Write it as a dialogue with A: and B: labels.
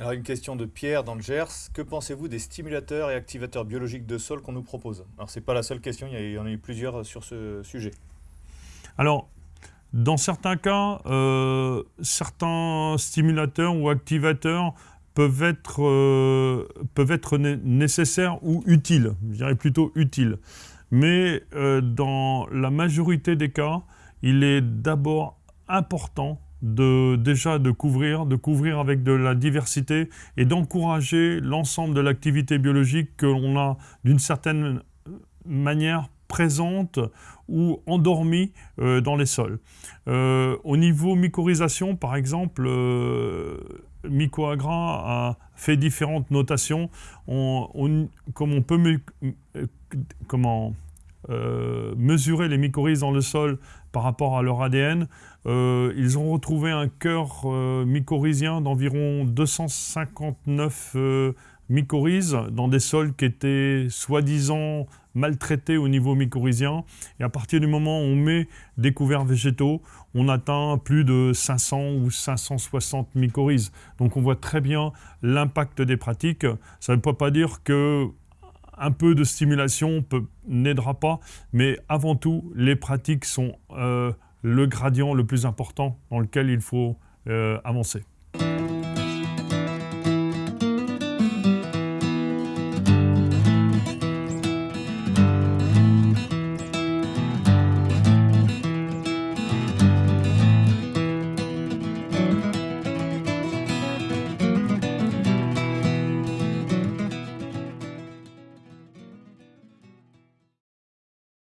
A: Alors une question de Pierre dans le Gers. Que pensez-vous des stimulateurs et activateurs biologiques de sol qu'on nous propose? Alors c'est pas la seule question, il y en a eu plusieurs sur ce sujet.
B: Alors, dans certains cas, euh, certains stimulateurs ou activateurs peuvent être, euh, peuvent être nécessaires ou utiles, je dirais plutôt utiles. Mais euh, dans la majorité des cas, il est d'abord important de, déjà de couvrir, de couvrir avec de la diversité et d'encourager l'ensemble de l'activité biologique que l'on a d'une certaine manière présente ou endormie euh, dans les sols. Euh, au niveau mycorhisation, par exemple, euh, Mycoagra a fait différentes notations. comme on peut mesurer les mycorhizes dans le sol par rapport à leur ADN, ils ont retrouvé un cœur mycorhizien d'environ 259 mycorhizes dans des sols qui étaient soi-disant maltraités au niveau mycorhizien. Et à partir du moment où on met des couverts végétaux, on atteint plus de 500 ou 560 mycorhizes. Donc on voit très bien l'impact des pratiques. Ça ne peut pas dire que un peu de stimulation n'aidera pas, mais avant tout, les pratiques sont euh, le gradient le plus important dans lequel il faut euh, avancer.